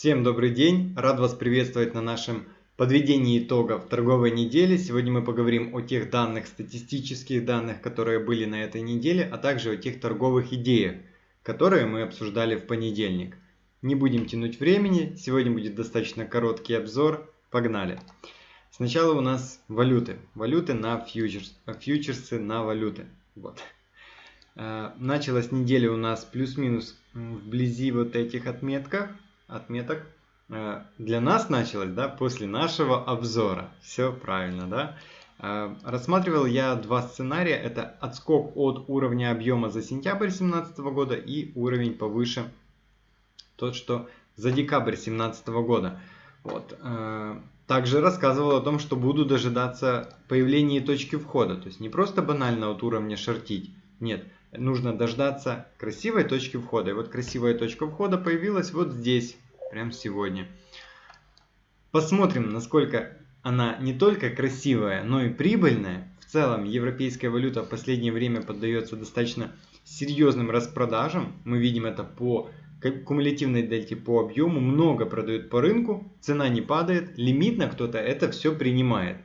Всем добрый день! Рад вас приветствовать на нашем подведении итогов торговой недели. Сегодня мы поговорим о тех данных, статистических данных, которые были на этой неделе, а также о тех торговых идеях, которые мы обсуждали в понедельник. Не будем тянуть времени, сегодня будет достаточно короткий обзор. Погнали! Сначала у нас валюты. Валюты на фьючерс, фьючерсы на валюты. Вот. Э, началась неделя у нас плюс-минус вблизи вот этих отметках отметок э, для нас началось, да, после нашего обзора. Все правильно, да. Э, рассматривал я два сценария. Это отскок от уровня объема за сентябрь 2017 года и уровень повыше, тот, что за декабрь 2017 года. Вот. Э, также рассказывал о том, что буду дожидаться появления точки входа. То есть не просто банально от уровня шортить. Нет, нужно дождаться красивой точки входа. И вот красивая точка входа появилась вот здесь, прямо сегодня. Посмотрим, насколько она не только красивая, но и прибыльная. В целом, европейская валюта в последнее время поддается достаточно серьезным распродажам. Мы видим это по кумулятивной дельте по объему. Много продают по рынку, цена не падает, лимитно кто-то это все принимает.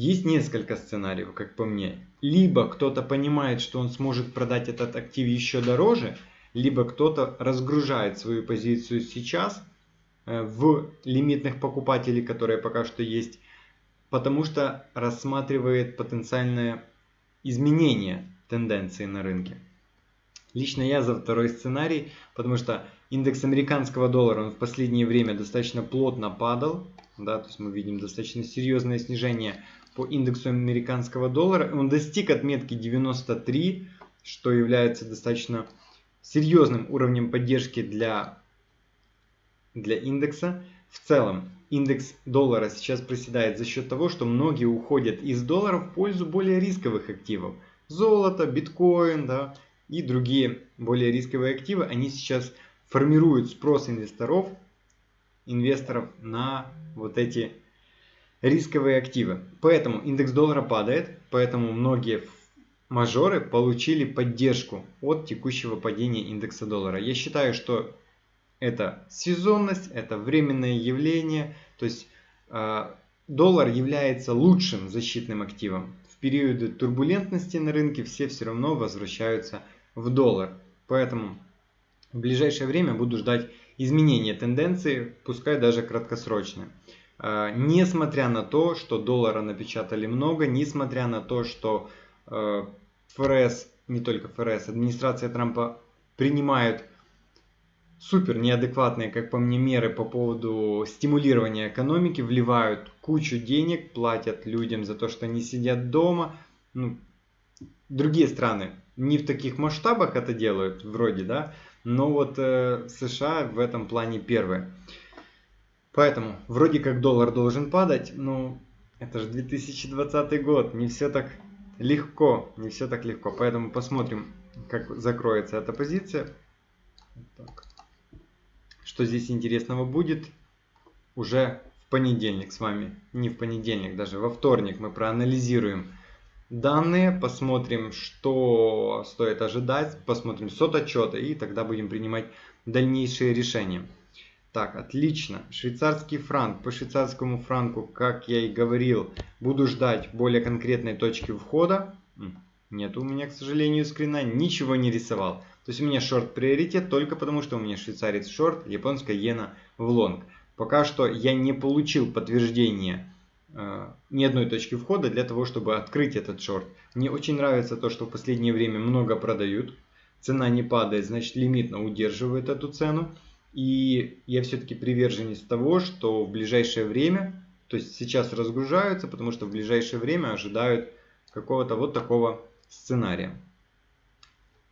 Есть несколько сценариев, как по мне. Либо кто-то понимает, что он сможет продать этот актив еще дороже, либо кто-то разгружает свою позицию сейчас э, в лимитных покупателей, которые пока что есть, потому что рассматривает потенциальное изменение тенденции на рынке. Лично я за второй сценарий, потому что индекс американского доллара он в последнее время достаточно плотно падал. Да, то есть мы видим достаточно серьезное снижение по индексу американского доллара. Он достиг отметки 93, что является достаточно серьезным уровнем поддержки для, для индекса. В целом, индекс доллара сейчас проседает за счет того, что многие уходят из доллара в пользу более рисковых активов. Золото, биткоин да, и другие более рисковые активы, они сейчас формируют спрос инвесторов, инвесторов на вот эти рисковые активы. Поэтому индекс доллара падает, поэтому многие мажоры получили поддержку от текущего падения индекса доллара. Я считаю, что это сезонность, это временное явление, то есть э, доллар является лучшим защитным активом. В периоды турбулентности на рынке все все равно возвращаются в доллар. Поэтому в ближайшее время буду ждать изменения тенденции, пускай даже краткосрочные. Э, несмотря на то, что доллара напечатали много, несмотря на то, что э, ФРС, не только ФРС, администрация Трампа принимают супер неадекватные, как по мне, меры по поводу стимулирования экономики, вливают кучу денег, платят людям за то, что они сидят дома. Ну, другие страны не в таких масштабах это делают, вроде, да, но вот э, США в этом плане первые. Поэтому, вроде как доллар должен падать, но это же 2020 год, не все так легко, не все так легко. Поэтому посмотрим, как закроется эта позиция. Так. Что здесь интересного будет уже в понедельник с вами. Не в понедельник, даже во вторник мы проанализируем данные, посмотрим, что стоит ожидать, посмотрим сот отчета и тогда будем принимать дальнейшие решения. Так, отлично. Швейцарский франк. По швейцарскому франку, как я и говорил, буду ждать более конкретной точки входа. Нет у меня, к сожалению, скрина. Ничего не рисовал. То есть у меня шорт приоритет только потому, что у меня швейцарец шорт, японская иена в лонг. Пока что я не получил подтверждения ни одной точки входа для того, чтобы открыть этот шорт. Мне очень нравится то, что в последнее время много продают. Цена не падает, значит лимитно удерживает эту цену. И я все-таки приверженец того, что в ближайшее время, то есть сейчас разгружаются, потому что в ближайшее время ожидают какого-то вот такого сценария.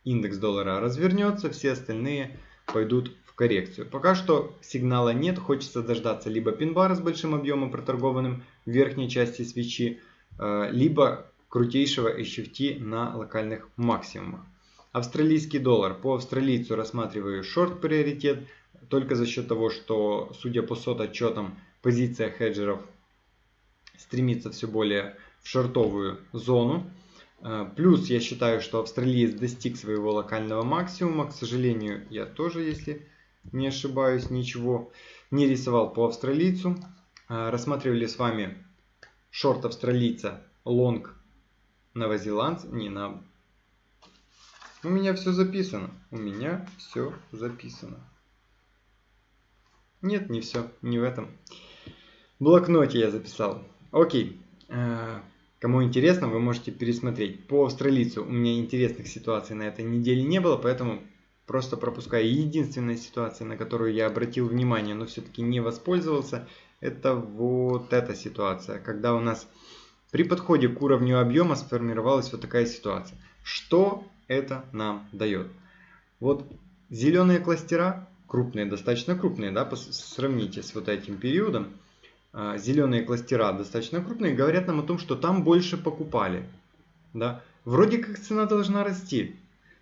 Индекс доллара развернется, все остальные пойдут коррекцию. Пока что сигнала нет, хочется дождаться либо пин-бара с большим объемом проторгованным в верхней части свечи, э, либо крутейшего HFT на локальных максимумах. Австралийский доллар. По австралийцу рассматриваю шорт приоритет только за счет того, что, судя по сот отчетам, позиция хеджеров стремится все более в шортовую зону. Э, плюс я считаю, что австралиец достиг своего локального максимума. К сожалению, я тоже, если не ошибаюсь, ничего не рисовал по австралийцу. А, рассматривали с вами шорт австралийца, лонг новозеландц, не на... У меня все записано, у меня все записано. Нет, не все, не в этом. В блокноте я записал. Окей. А, кому интересно, вы можете пересмотреть. По австралийцу у меня интересных ситуаций на этой неделе не было, поэтому просто пропускаю. Единственная ситуация, на которую я обратил внимание, но все-таки не воспользовался, это вот эта ситуация, когда у нас при подходе к уровню объема сформировалась вот такая ситуация. Что это нам дает? Вот зеленые кластера, крупные, достаточно крупные, да, сравните с вот этим периодом, а, зеленые кластера достаточно крупные, говорят нам о том, что там больше покупали. Да? Вроде как цена должна расти,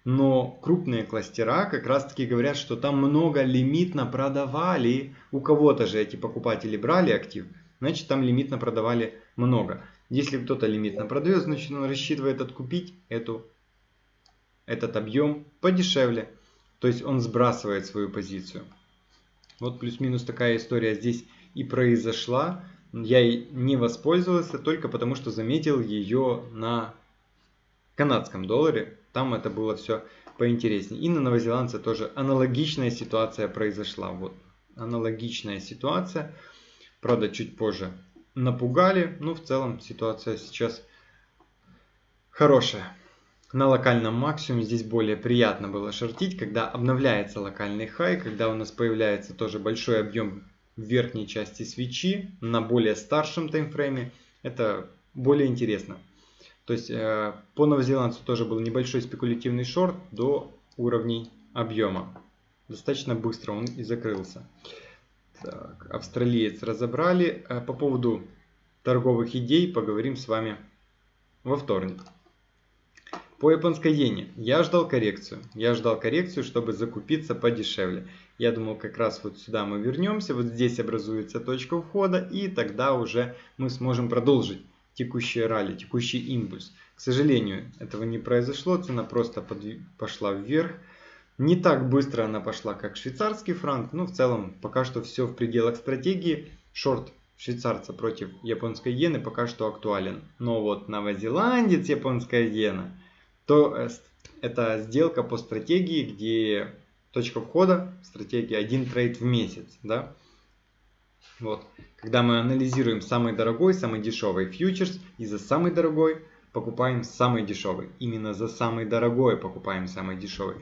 но крупные кластера как раз таки говорят, что там много лимитно продавали. У кого-то же эти покупатели брали актив, значит там лимитно продавали много. Если кто-то лимитно продает, значит он рассчитывает откупить эту, этот объем подешевле. То есть он сбрасывает свою позицию. Вот плюс-минус такая история здесь и произошла. Я не воспользовался только потому, что заметил ее на канадском долларе. Там это было все поинтереснее. И на новозеландце тоже аналогичная ситуация произошла. Вот аналогичная ситуация. Правда, чуть позже напугали. Но в целом ситуация сейчас хорошая. На локальном максимуме здесь более приятно было шортить, когда обновляется локальный хай, когда у нас появляется тоже большой объем в верхней части свечи на более старшем таймфрейме. Это более интересно. То есть э, по новозеландцу тоже был небольшой спекулятивный шорт до уровней объема. Достаточно быстро он и закрылся. Так, австралиец разобрали. Э, по поводу торговых идей поговорим с вами во вторник. По японской иене я ждал коррекцию. Я ждал коррекцию, чтобы закупиться подешевле. Я думал, как раз вот сюда мы вернемся. Вот здесь образуется точка входа. И тогда уже мы сможем продолжить текущее ралли, текущий импульс. К сожалению, этого не произошло, цена просто под... пошла вверх. Не так быстро она пошла, как швейцарский франк, но в целом пока что все в пределах стратегии. Шорт швейцарца против японской иены пока что актуален. Но вот новозеландец, японская иена, то это сделка по стратегии, где точка входа, стратегия один трейд в месяц. Да? Вот. Когда мы анализируем самый дорогой, самый дешевый фьючерс, и за самый дорогой покупаем самый дешевый. Именно за самый дорогой покупаем самый дешевый.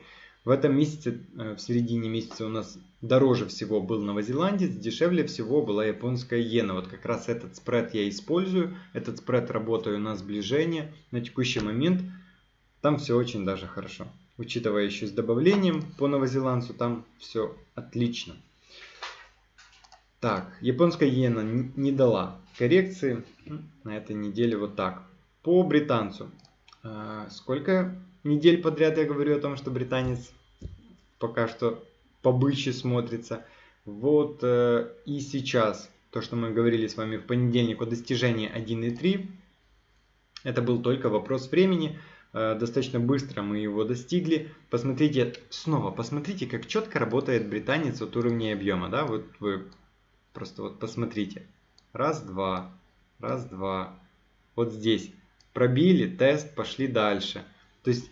В этом месяце, э, в середине месяца у нас дороже всего был новозеландец, дешевле всего была японская иена. Вот как раз этот спред я использую. Этот спред работаю на сближение. На текущий момент там все очень даже хорошо. Учитывая еще с добавлением по новозеландцу, там все отлично. Так, японская иена не дала коррекции на этой неделе вот так. По британцу. А, сколько недель подряд я говорю о том, что британец пока что побыче смотрится. Вот э, и сейчас, то, что мы говорили с вами в понедельник о достижении 1.3, это был только вопрос времени. Э, достаточно быстро мы его достигли. Посмотрите, снова посмотрите, как четко работает британец от уровня объема. Да? Вот вы Просто вот посмотрите. Раз, два, раз, два. Вот здесь. Пробили, тест, пошли дальше. То есть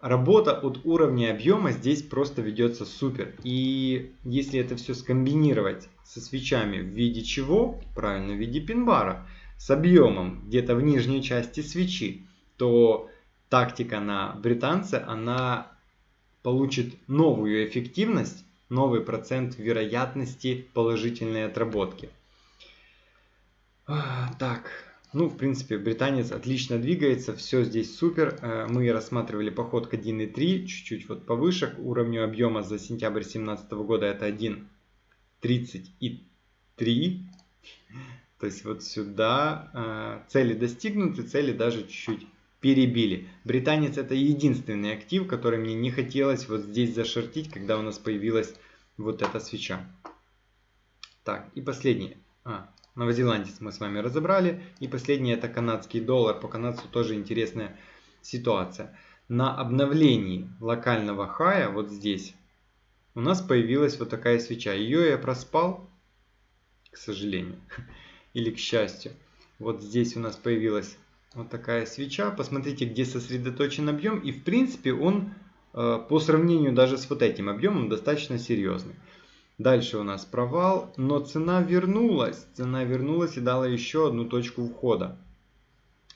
работа от уровня объема здесь просто ведется супер. И если это все скомбинировать со свечами в виде чего? Правильно, в виде пин-бара. С объемом где-то в нижней части свечи. То тактика на британце, она получит новую эффективность новый процент вероятности положительной отработки. Так, ну, в принципе, британец отлично двигается, все здесь супер. Э, мы рассматривали поход к 1.3, чуть-чуть вот повыше, к уровню объема за сентябрь 2017 года это 1.33. То есть вот сюда э, цели достигнуты, цели даже чуть-чуть перебили. Британец это единственный актив, который мне не хотелось вот здесь зашортить, когда у нас появилась вот эта свеча. Так, и последнее. А, новозеландец мы с вами разобрали. И последнее это канадский доллар. По канадцу тоже интересная ситуация. На обновлении локального хая, вот здесь, у нас появилась вот такая свеча. Ее я проспал, к сожалению, или к счастью. Вот здесь у нас появилась вот такая свеча. Посмотрите, где сосредоточен объем. И в принципе он э, по сравнению даже с вот этим объемом достаточно серьезный. Дальше у нас провал, но цена вернулась. Цена вернулась и дала еще одну точку входа.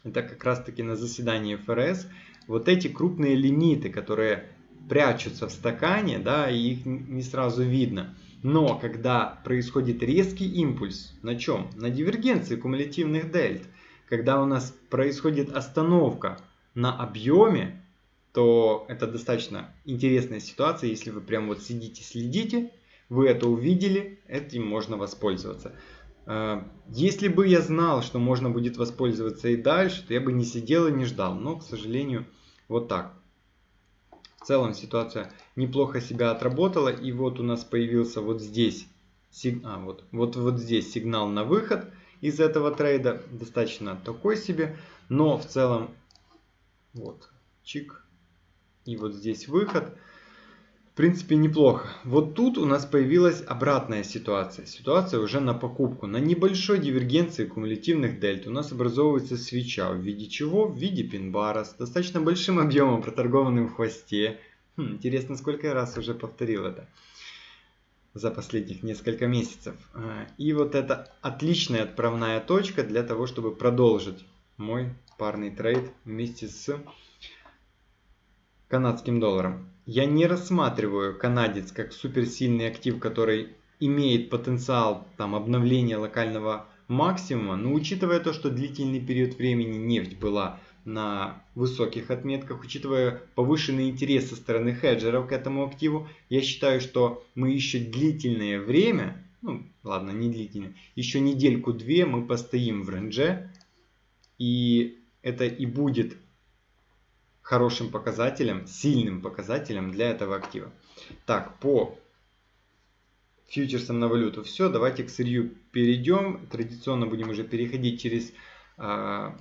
Это как раз таки на заседании ФРС. Вот эти крупные лимиты, которые прячутся в стакане, да, и их не сразу видно. Но когда происходит резкий импульс, на чем? На дивергенции кумулятивных дельт. Когда у нас происходит остановка на объеме, то это достаточно интересная ситуация, если вы прям вот сидите, следите, вы это увидели, этим можно воспользоваться. Э, если бы я знал, что можно будет воспользоваться и дальше, то я бы не сидел и не ждал. Но, к сожалению, вот так. В целом ситуация неплохо себя отработала. И вот у нас появился вот здесь, а, вот, вот, вот здесь сигнал на выход из этого трейда. Достаточно такой себе. Но в целом, вот, чик. И вот здесь выход принципе, неплохо. Вот тут у нас появилась обратная ситуация. Ситуация уже на покупку. На небольшой дивергенции кумулятивных дельт у нас образовывается свеча. В виде чего? В виде пин-бара с достаточно большим объемом, проторгованным в хвосте. Хм, интересно, сколько я раз уже повторил это за последних несколько месяцев. А, и вот это отличная отправная точка для того, чтобы продолжить мой парный трейд вместе с канадским долларом. Я не рассматриваю канадец как суперсильный актив, который имеет потенциал там, обновления локального максимума, но учитывая то, что длительный период времени нефть была на высоких отметках, учитывая повышенный интерес со стороны хеджеров к этому активу, я считаю, что мы еще длительное время, ну ладно, не длительное, еще недельку-две мы постоим в рендже, и это и будет хорошим показателем, сильным показателем для этого актива. Так, по фьючерсам на валюту все. Давайте к сырью перейдем. Традиционно будем уже переходить через... А,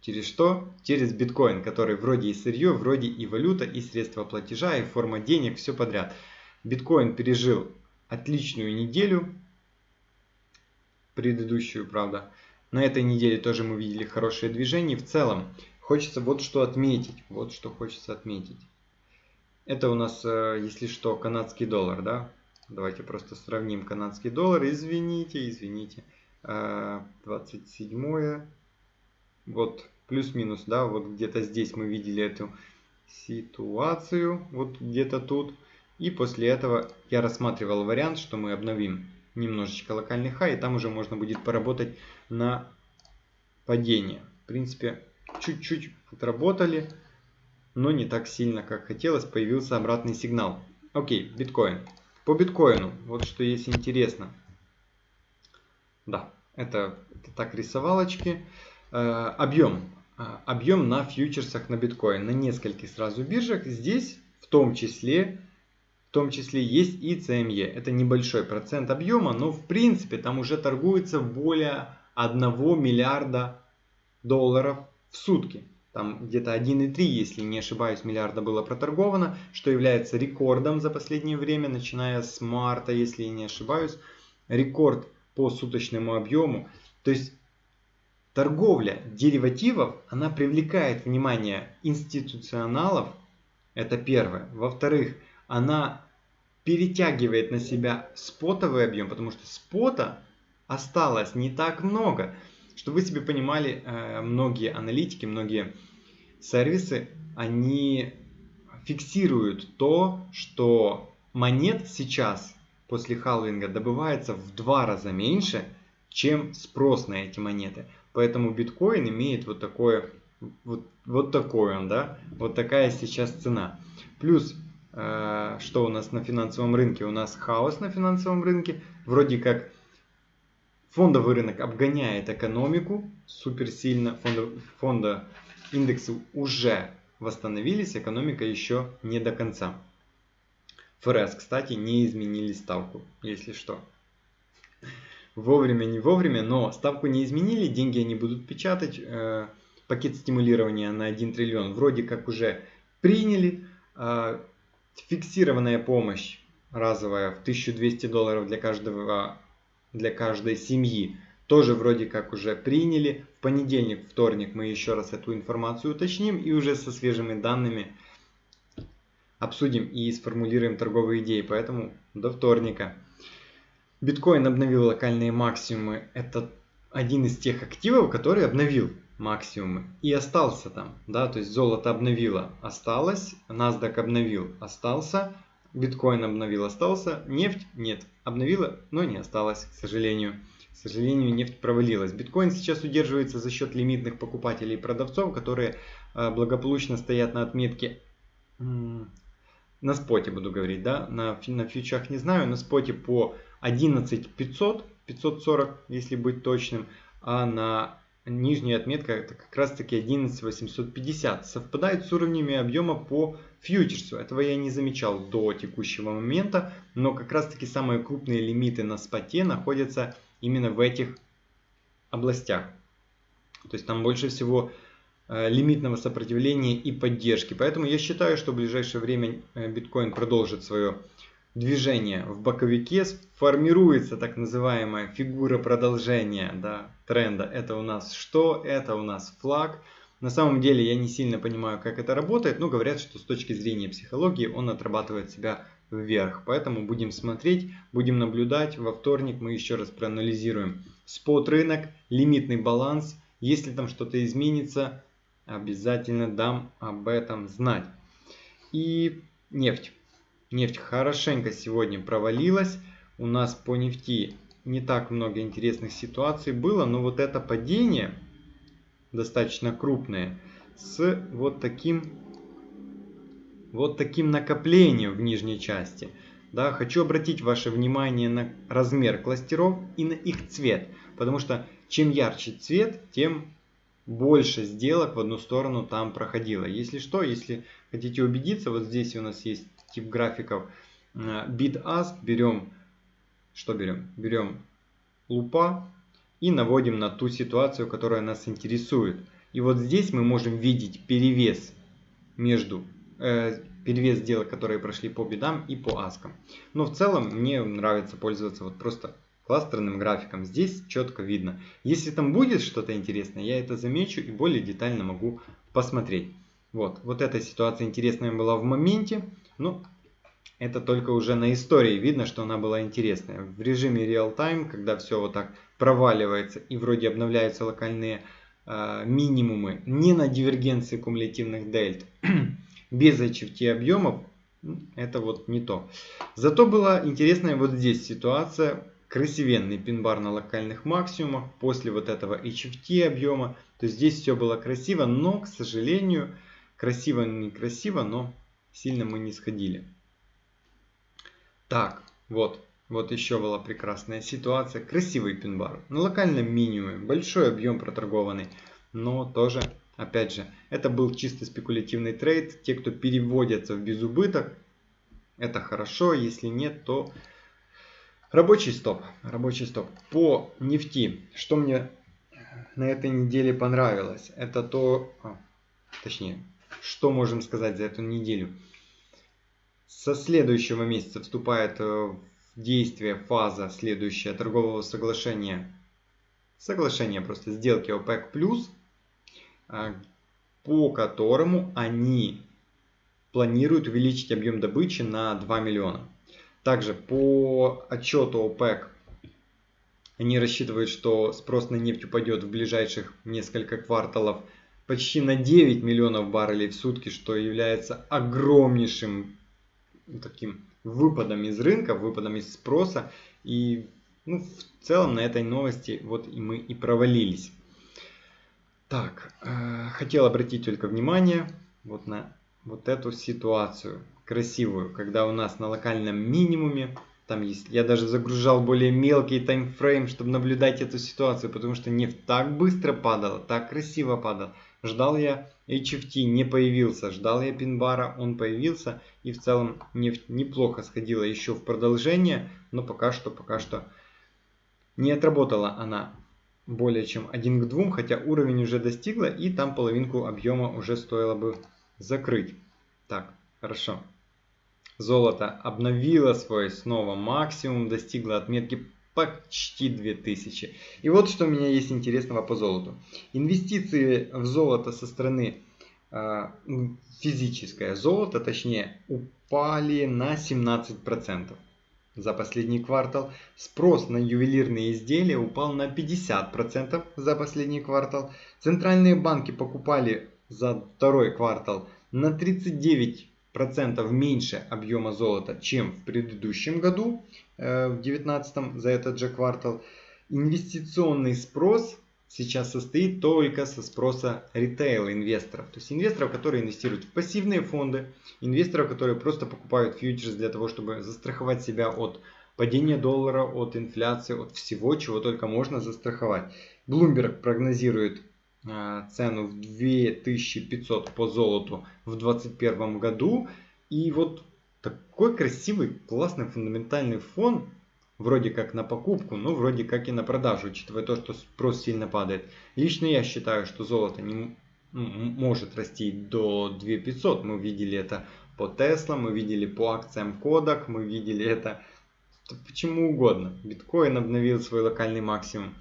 через что? Через биткоин, который вроде и сырье, вроде и валюта, и средства платежа, и форма денег, все подряд. Биткоин пережил отличную неделю, предыдущую, правда. На этой неделе тоже мы видели хорошее движение. В целом, Хочется вот что отметить. Вот что хочется отметить. Это у нас, э, если что, канадский доллар, да? Давайте просто сравним канадский доллар. Извините, извините. 27 э, вот плюс-минус, да, вот где-то здесь мы видели эту ситуацию, вот где-то тут. И после этого я рассматривал вариант, что мы обновим немножечко локальный хай, и там уже можно будет поработать на падение. В принципе, чуть-чуть отработали, но не так сильно, как хотелось, появился обратный сигнал. Окей, биткоин. По биткоину, вот что есть интересно. Да, это, это так рисовалочки. Э, объем. Э, объем на фьючерсах на биткоин, на нескольких сразу биржах. Здесь в том числе в том числе есть и CME. Это небольшой процент объема, но в принципе там уже торгуется более 1 миллиарда долларов в сутки. Там где-то 1,3, если не ошибаюсь, миллиарда было проторговано, что является рекордом за последнее время, начиная с марта, если не ошибаюсь. Рекорд по суточному объему. То есть торговля деривативов, она привлекает внимание институционалов, это первое. Во-вторых, она перетягивает на себя спотовый объем, потому что спота осталось не так много. Чтобы вы себе понимали, э, многие аналитики, многие сервисы, они фиксируют то, что монет сейчас после халвинга добывается в два раза меньше, чем спрос на эти монеты. Поэтому биткоин имеет вот такое, вот, вот такой он, да, вот такая сейчас цена. Плюс, э, что у нас на финансовом рынке? У нас хаос на финансовом рынке. Вроде как Фондовый рынок обгоняет экономику супер сильно. Фонда, фонда индексы уже восстановились, экономика еще не до конца. ФРС, кстати, не изменили ставку, если что. Вовремя, не вовремя, но ставку не изменили, деньги они будут печатать. Э, пакет стимулирования на 1 триллион вроде как уже приняли. Э, фиксированная помощь разовая в 1200 долларов для каждого для каждой семьи тоже вроде как уже приняли. В понедельник, вторник мы еще раз эту информацию уточним и уже со свежими данными обсудим и сформулируем торговые идеи. Поэтому до вторника. Биткоин обновил локальные максимумы. Это один из тех активов, который обновил максимумы и остался там. Да? То есть золото обновило, осталось. NASDAQ обновил, остался. Биткоин обновил, остался. Нефть нет, обновила, но не осталось, к сожалению. К сожалению, нефть провалилась. Биткоин сейчас удерживается за счет лимитных покупателей и продавцов, которые э, благополучно стоят на отметке на споте буду говорить, да, на, на фьючах не знаю, на споте по 11 500, 540, если быть точным, а на нижняя отметка это как раз таки 11 850. Совпадает с уровнями объема по фьючерсу. Этого я не замечал до текущего момента, но как раз таки самые крупные лимиты на споте находятся именно в этих областях. То есть там больше всего Э, лимитного сопротивления и поддержки. Поэтому я считаю, что в ближайшее время э, биткоин продолжит свое движение в боковике. Формируется так называемая фигура продолжения да, тренда. Это у нас что? Это у нас флаг. На самом деле я не сильно понимаю, как это работает, но говорят, что с точки зрения психологии он отрабатывает себя вверх. Поэтому будем смотреть, будем наблюдать. Во вторник мы еще раз проанализируем спот рынок, лимитный баланс. Если там что-то изменится, обязательно дам об этом знать. И нефть. Нефть хорошенько сегодня провалилась. У нас по нефти не так много интересных ситуаций было, но вот это падение достаточно крупное с вот таким вот таким накоплением в нижней части. Да, хочу обратить ваше внимание на размер кластеров и на их цвет, потому что чем ярче цвет, тем больше сделок в одну сторону там проходило. Если что, если хотите убедиться, вот здесь у нас есть тип графиков э, bid-ask. Берем, что берем? Берем лупа и наводим на ту ситуацию, которая нас интересует. И вот здесь мы можем видеть перевес между э, перевес сделок, которые прошли по бедам и по аскам. Но в целом мне нравится пользоваться вот просто кластерным графиком. Здесь четко видно. Если там будет что-то интересное, я это замечу и более детально могу посмотреть. Вот, вот эта ситуация интересная была в моменте, но это только уже на истории видно, что она была интересная. В режиме реал-тайм, когда все вот так проваливается и вроде обновляются локальные э, минимумы не на дивергенции кумулятивных дельт, без HFT объемов, это вот не то. Зато была интересная вот здесь ситуация красивенный пин-бар на локальных максимумах после вот этого HFT объема. То есть здесь все было красиво, но, к сожалению, красиво некрасиво, но сильно мы не сходили. Так, вот, вот еще была прекрасная ситуация. Красивый пин-бар на локальном минимуме, большой объем проторгованный, но тоже, опять же, это был чисто спекулятивный трейд. Те, кто переводятся в безубыток, это хорошо, если нет, то Рабочий стоп. Рабочий стоп. По нефти. Что мне на этой неделе понравилось? Это то... А, точнее, что можем сказать за эту неделю? Со следующего месяца вступает э, в действие фаза следующая торгового соглашения. Соглашение просто сделки ОПЕК+, а, по которому они планируют увеличить объем добычи на 2 миллиона. Также по отчету ОПЕК они рассчитывают, что спрос на нефть упадет в ближайших несколько кварталов почти на 9 миллионов баррелей в сутки, что является огромнейшим таким выпадом из рынка, выпадом из спроса. И ну, в целом на этой новости вот и мы и провалились. Так, э, хотел обратить только внимание вот на вот эту ситуацию красивую, когда у нас на локальном минимуме, там есть, я даже загружал более мелкий таймфрейм, чтобы наблюдать эту ситуацию, потому что нефть так быстро падала, так красиво падала. Ждал я HFT, не появился, ждал я пинбара, он появился, и в целом нефть неплохо сходила еще в продолжение, но пока что, пока что не отработала она более чем 1 к 2, хотя уровень уже достигла, и там половинку объема уже стоило бы закрыть. Так, хорошо. Золото обновило свой снова максимум, достигло отметки почти 2000. И вот что у меня есть интересного по золоту. Инвестиции в золото со стороны э, физическое золото, точнее, упали на 17% за последний квартал. Спрос на ювелирные изделия упал на 50% за последний квартал. Центральные банки покупали за второй квартал на 39% меньше объема золота, чем в предыдущем году, э, в 2019 за этот же квартал. Инвестиционный спрос сейчас состоит только со спроса ритейл-инвесторов. То есть инвесторов, которые инвестируют в пассивные фонды, инвесторов, которые просто покупают фьючерс для того, чтобы застраховать себя от падения доллара, от инфляции, от всего, чего только можно застраховать. Bloomberg прогнозирует цену в 2500 по золоту в 2021 году. И вот такой красивый, классный фундаментальный фон вроде как на покупку, но вроде как и на продажу, учитывая то, что спрос сильно падает. Лично я считаю, что золото не может расти до 2500. Мы видели это по Tesla, мы видели по акциям Kodak, мы видели это почему угодно. Биткоин обновил свой локальный максимум.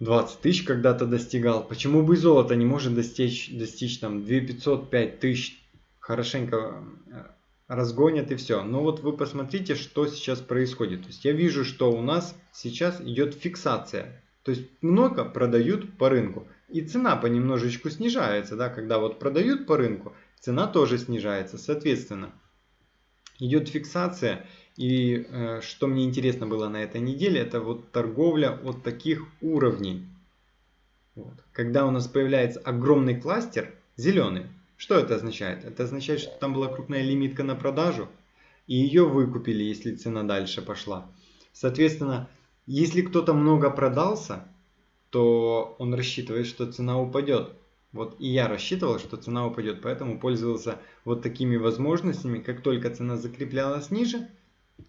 20 тысяч когда-то достигал. Почему бы и золото не может достичь, достичь там 2500, 5 тысяч? Хорошенько э, разгонят и все. Но вот вы посмотрите, что сейчас происходит. То есть я вижу, что у нас сейчас идет фиксация. То есть много продают по рынку. И цена понемножечку снижается. Да? Когда вот продают по рынку, цена тоже снижается. Соответственно, идет фиксация. И э, что мне интересно было на этой неделе, это вот торговля от таких уровней. Вот. Когда у нас появляется огромный кластер, зеленый, что это означает? Это означает, что там была крупная лимитка на продажу, и ее выкупили, если цена дальше пошла. Соответственно, если кто-то много продался, то он рассчитывает, что цена упадет. Вот и я рассчитывал, что цена упадет, поэтому пользовался вот такими возможностями. Как только цена закреплялась ниже,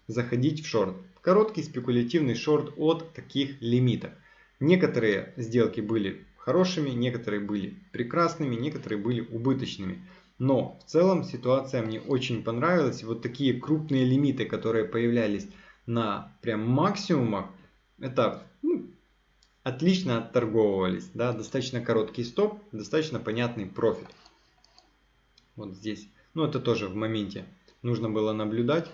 заходить в шорт. Короткий спекулятивный шорт от таких лимитов. Некоторые сделки были хорошими, некоторые были прекрасными, некоторые были убыточными. Но в целом ситуация мне очень понравилась. Вот такие крупные лимиты, которые появлялись на прям максимумах, это ну, отлично отторговывались. Да? Достаточно короткий стоп, достаточно понятный профит. Вот здесь. Ну это тоже в моменте нужно было наблюдать.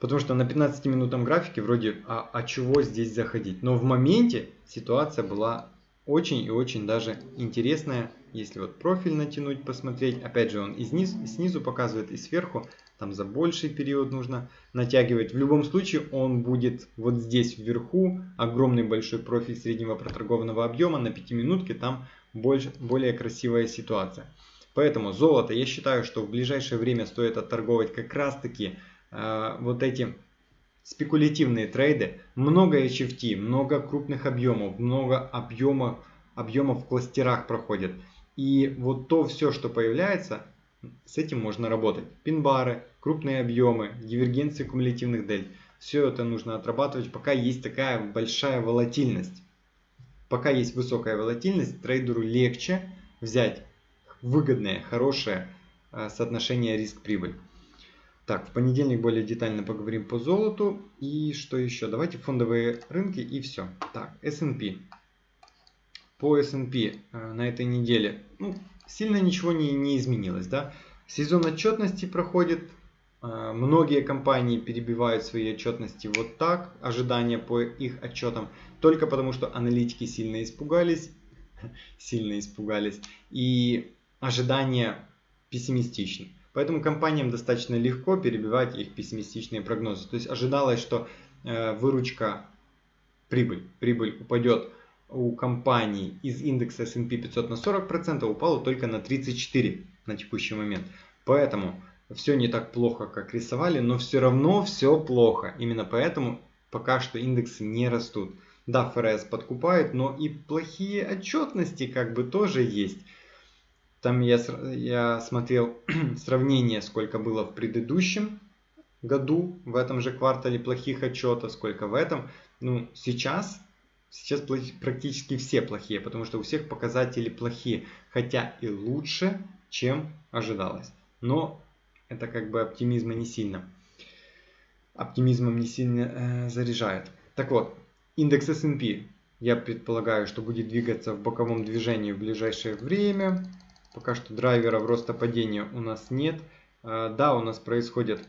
Потому что на 15-минутном графике вроде, а, а чего здесь заходить? Но в моменте ситуация была очень и очень даже интересная. Если вот профиль натянуть, посмотреть, опять же он и снизу, и снизу показывает, и сверху, там за больший период нужно натягивать. В любом случае он будет вот здесь вверху, огромный большой профиль среднего проторгованного объема, на 5 минутке там больше, более красивая ситуация. Поэтому золото, я считаю, что в ближайшее время стоит отторговать как раз таки вот эти спекулятивные трейды, много HFT, много крупных объемов, много объемов, объемов в кластерах проходят. И вот то все, что появляется, с этим можно работать. Пин-бары, крупные объемы, дивергенции кумулятивных дель. Все это нужно отрабатывать, пока есть такая большая волатильность. Пока есть высокая волатильность, трейдеру легче взять выгодное, хорошее э, соотношение риск-прибыль. Так, в понедельник более детально поговорим по золоту. И что еще? Давайте фондовые рынки и все. Так, S&P. По S&P э, на этой неделе ну, сильно ничего не, не изменилось. Да? Сезон отчетности проходит. Э, многие компании перебивают свои отчетности вот так. Ожидания по их отчетам. Только потому, что аналитики сильно испугались. Сильно испугались. И ожидания пессимистичны. Поэтому компаниям достаточно легко перебивать их пессимистичные прогнозы. То есть ожидалось, что э, выручка, прибыль, прибыль упадет у компаний из индекса S&P 500 на 40%, упала только на 34% на текущий момент. Поэтому все не так плохо, как рисовали, но все равно все плохо. Именно поэтому пока что индексы не растут. Да, ФРС подкупает, но и плохие отчетности как бы тоже есть. Там я, я смотрел сравнение, сколько было в предыдущем году, в этом же квартале плохих отчетов, сколько в этом. Ну, сейчас, сейчас практически все плохие, потому что у всех показатели плохие, хотя и лучше, чем ожидалось. Но это как бы оптимизма не сильно. Оптимизмом не сильно э, заряжает. Так вот, индекс S&P, я предполагаю, что будет двигаться в боковом движении в ближайшее время. Пока что драйверов роста падения у нас нет. Э, да, у нас происходят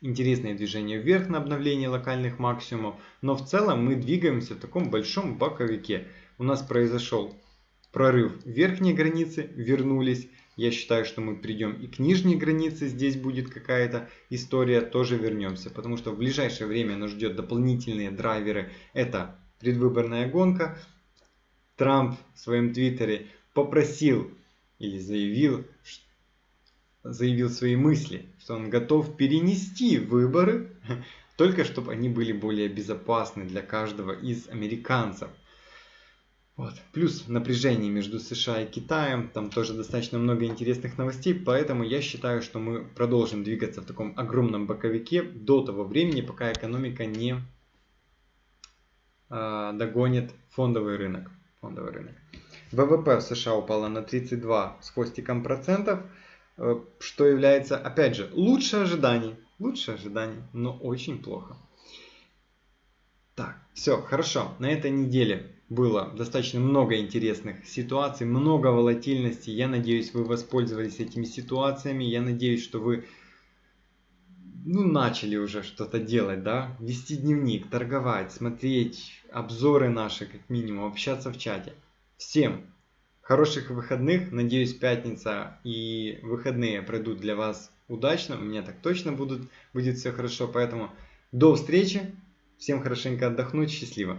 интересные движения вверх на обновление локальных максимумов, но в целом мы двигаемся в таком большом боковике. У нас произошел прорыв верхней границы, вернулись. Я считаю, что мы придем и к нижней границе, здесь будет какая-то история, тоже вернемся. Потому что в ближайшее время нас ждет дополнительные драйверы. Это предвыборная гонка. Трамп в своем твиттере попросил или заявил, заявил свои мысли, что он готов перенести выборы, только чтобы они были более безопасны для каждого из американцев. Вот. Плюс напряжение между США и Китаем, там тоже достаточно много интересных новостей, поэтому я считаю, что мы продолжим двигаться в таком огромном боковике до того времени, пока экономика не э, догонит фондовый рынок. Фондовый рынок. ВВП в США упало на 32 с хвостиком процентов, э, что является, опять же, лучше ожиданий. Лучше ожиданий, но очень плохо. Так, все, хорошо. На этой неделе было достаточно много интересных ситуаций, много волатильности. Я надеюсь, вы воспользовались этими ситуациями. Я надеюсь, что вы ну, начали уже что-то делать, да? Вести дневник, торговать, смотреть обзоры наши, как минимум, общаться в чате. Всем хороших выходных. Надеюсь, пятница и выходные пройдут для вас удачно. У меня так точно будут, будет все хорошо. Поэтому до встречи. Всем хорошенько отдохнуть. Счастливо.